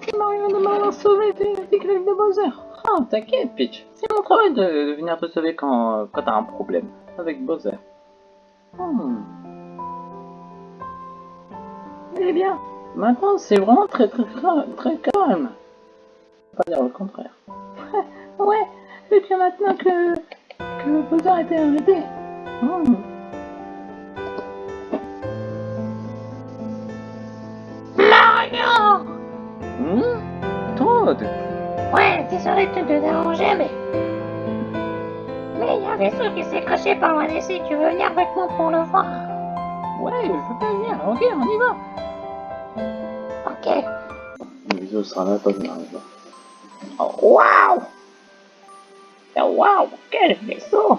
De m'avoir sauvé des griffes de Bowser. Ah, t'inquiète, Peach. C'est mon travail de, venir te sauver quand, quand t'as un problème avec Bowser. Hmm. Eh bien, maintenant c'est vraiment très très très, calme. Faut pas dire le contraire. ouais, et bien maintenant que, que Bowser a été arrêté. Hmm. Désolé de te déranger, mais... Mais il y a un vaisseau qui s'est craché par loin d'ici, tu veux venir avec moi pour le voir? Ouais, je veux bien venir. Ok, on y va. Ok. Le vaisseau sera là quand on arrive. Oh, Waouh Oh, Waouh, quel vaisseau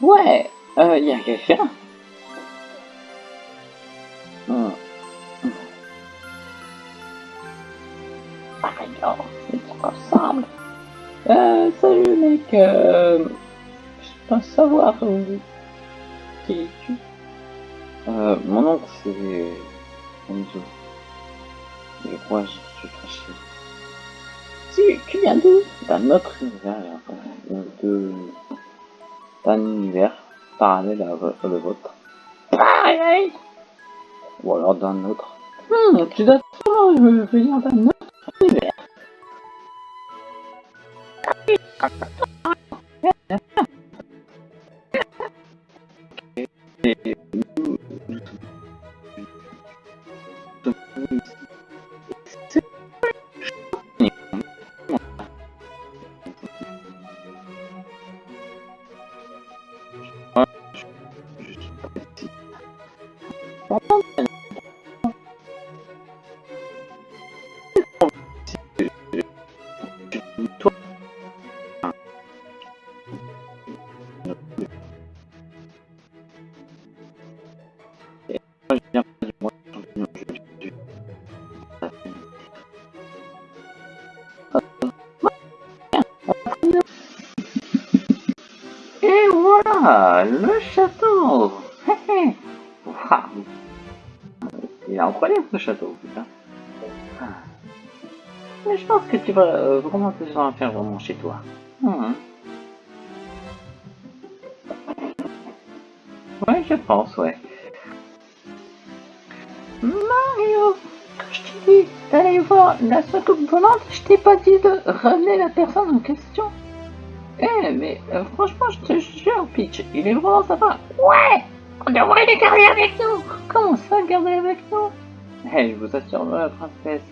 Ouais, euh, y a quelqu'un Mario, il te ressemble. Euh, salut mec, euh, je pense savoir euh, qui es-tu Euh, mon oncle, c'est Enzo. Je crois que je suis craché. Tu, tu viens d'où? D'un autre univers, euh, de... d'un univers parallèle à le vôtre. Pareil Ou alors d'un autre. Hmm, tu dois sûrement venir d'un autre Et voilà, le château. Waouh. Il est incroyable ce château, putain. Ah. Mais je pense que tu vas vraiment te en faire vraiment chez toi. Hmm. Ouais, je pense, ouais. Mario, je t'ai dit d'aller voir la soucoupe volante, je t'ai pas dit de ramener la personne en question. Eh, mais euh, franchement, je te jure, Peach, il est vraiment sympa. Ouais On devrait les garder avec nous Comment ça, garder avec nous? Eh, je vous assure, la princesse,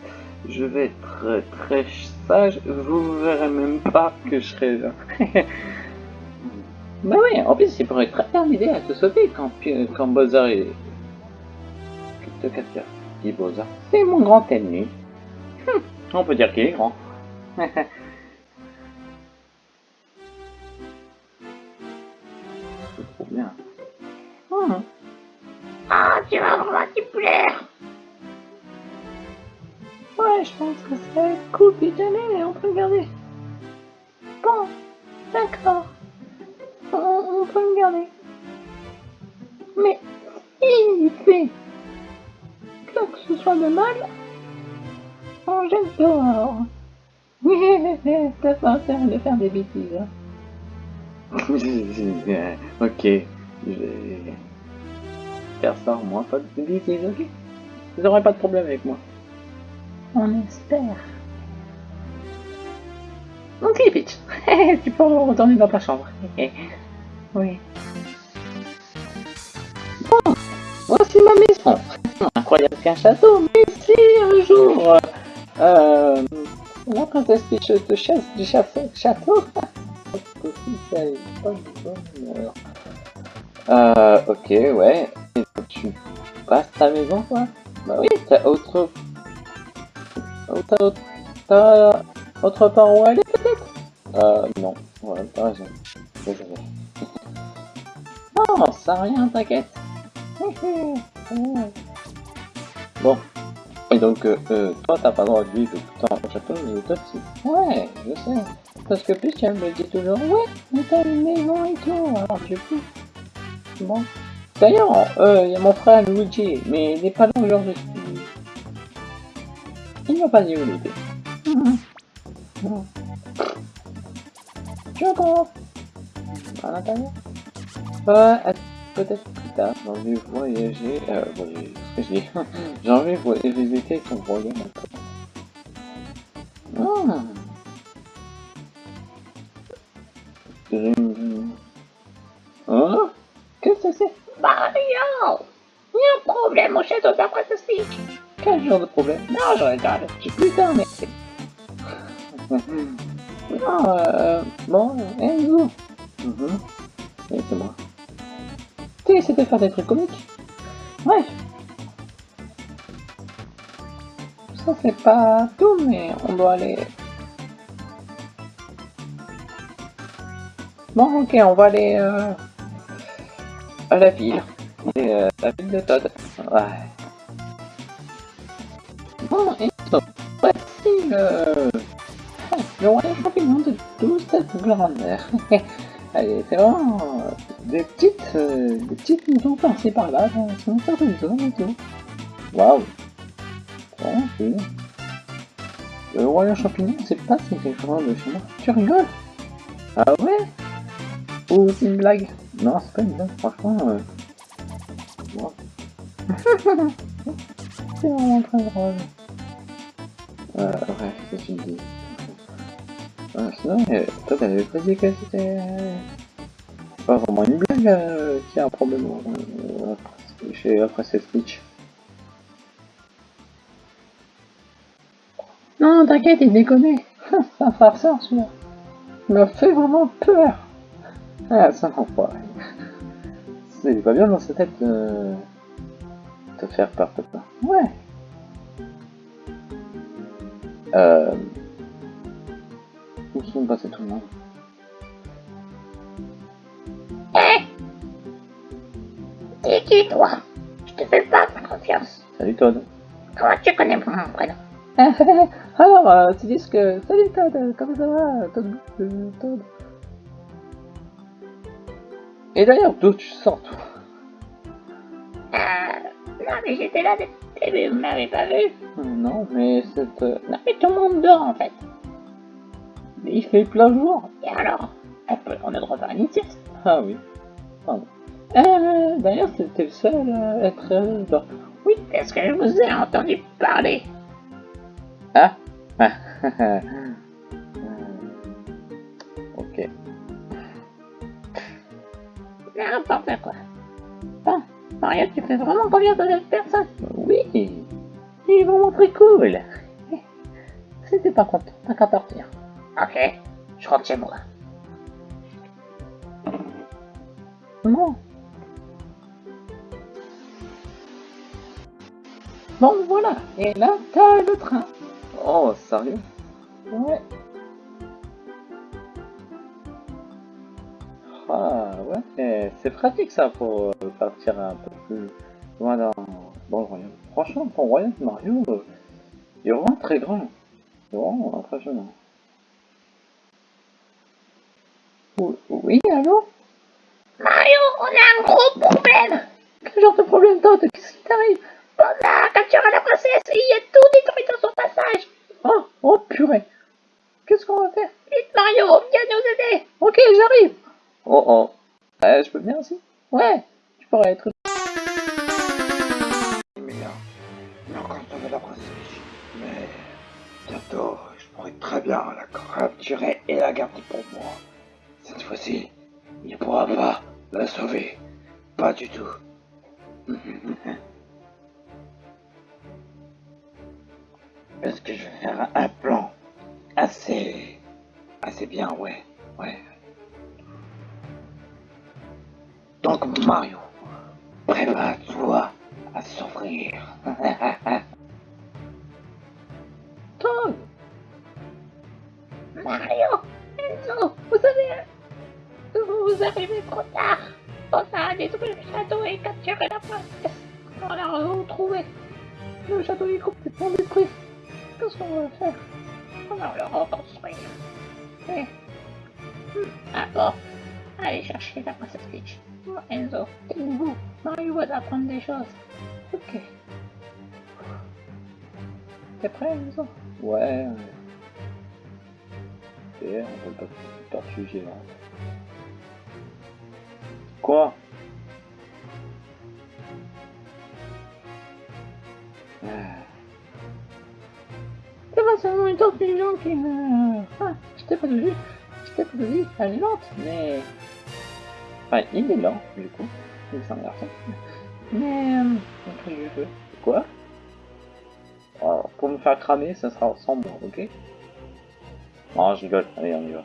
je vais être très, sage, vous verrez même pas que je serai là. bah oui, en plus, il pourrait très bien à te sauver quand, quand Bowser est... Que tu dit Bowser C'est mon grand ennemi. Hum, on peut dire qu'il est grand. C'est trop bien. Hum. Ah, tu vas vraiment t'y plaire Ouais, je pense que c'est cool, puis allez, on peut regarder. Bon, d'accord. On, on peut le garder. Mais il fait quoi que ce soit de mal, on jette dehors. T'as pas intérêt de faire des bêtises. ok, je vais faire ça au pas de bêtises, ok Vous n'aurez pas de problème avec moi. On espère. Ok, Peach. tu peux retourner dans ta chambre. oui. Bon, voici ma maison. Incroyable qu'un château, mais si un jour euh, la princesse Peach te chasse du château, château euh, ok, ouais. Et tu passes ta maison, quoi Bah oui, t'as autre T'as autre... T'as autre part où aller peut-être? Euh, non. Ouais, t'as raison. Non, ça rien, t'inquiète. bon. Et donc, euh, euh, toi, t'as pas le droit de vivre tout le temps au château, mais toi aussi. Ouais, je sais. Parce que plus elle me dit toujours, ouais, mais t'as une maison et tout, alors du coup. Bon. D'ailleurs, euh, il y a mon frère Luigi, mais il n'est pas là aujourd'hui. Il m'a pas dit où il était. Tu entends À l'intérieur Ouais, peut-être plus tard. J'ai envie de voyager. Euh, voyager. J'ai envie de visiter ton royaume Ah. Hein? Qu'est-ce que c'est Mario Il y a un problème au château ceci. Quel genre de problème? Non, je rigole. J'ai plus tard, mais... non, euh... Bon, Enzo. Mhm. Oui, c'est moi. Tu essaies de faire des trucs comiques Ouais. Ça, c'est pas tout, mais on doit aller... Bon, ok, on va aller euh, à la ville. Euh, la ville de Todd. Ouais. Bon, et voici le... Le royaume champignon de 12 grandeur. Allez, c'est vraiment des petites, euh, des petites maisons par-ci par-là, dans une certaine zone et. Waouh Bon, c'est... Le royaume champignon, c'est pas si quelque chose de chez. Tu rigoles? Ah ouais? Ou c'est une blague Non, c'est pas une blague, franchement. Euh... C'est vraiment très drôle. Euh, bref, c'est une idée. Euh, sinon, euh, toi, t'avais pas dit que c'était euh, pas vraiment une blague euh, qui a un problème chez après cette speech. Non, t'inquiète, il déconne. C'est un farceur, celui-là. Il m'a fait vraiment peur. Ah, ça m'envoie. C'est pas bien dans sa tête de te faire peur ça. Ouais. Euh... Où sont passés tout le monde? Hé T'es qui, toi? Je te fais pas confiance. Salut Todd. Comment tu connais mon prénom? Alors, euh, tu dis que... Salut Todd, euh, comment ça va? Todd, euh, Todd. Et d'ailleurs, d'où tu sors toi Euh... Non, mais j'étais là début, vous m'avez pas vu. Non, mais c'est... euh, Non, mais tout le monde dort, en fait. Il fait plein jour. Et alors On, peut, on a droit à une sieste. Ah oui. Pardon. Euh, d'ailleurs, c'était le seul à être euh, dans... Oui, est-ce que je vous ai entendu parler Ah Ah N'importe quoi. Bon, Mario, tu fais vraiment confiance à cette personne Oui, il est vraiment très cool. C'était pas content, t'as qu'à partir. Ok, je rentre chez moi. Non. Bon, voilà. Et là, t'as le train. Oh, sérieux? Ouais. Ah, ouais, c'est pratique ça pour euh, partir un peu plus loin dans, dans le royaume. Franchement, ton royaume Mario, euh, il est vraiment très grand. C'est vraiment impressionnant. Oui, allô? Mario, on a un gros problème Quel genre de problème, Todd Qu'est-ce qui t'arrive? On a capturé la princesse et il y a pour moi. Cette fois-ci, il ne pourra pas la sauver. Pas du tout. Est-ce que je vais faire un plan assez... assez bien, ouais, ouais. Donc Mario, prépare-toi à souffrir. Mario, Enzo, vous savez, vous arrivez trop tard. On a détruit le château et capturé la princesse. On l'a retrouvée. Le château est complètement détruit. Qu'est-ce qu'on va faire? On va le reconstruire. Et... Hmm, Ah bon, allez chercher la princesse Peach. Bon, Enzo, vous, Mario va t'apprendre des choses. Ok. T'es prêt, ça Ouais, ouais. On va pas tortue géante. Quoi? Ah. C'est pas seulement une géante qui meurt. Ah, je t'ai pas dit, je t'ai pas dit, elle est lente, mais... Enfin, il est lent, du coup. Il est un garçon. Mais... Euh, fais Quoi? Alors, pour me faire cramer, ça sera sans moi, ok? Non, je rigole. Allez, on y va.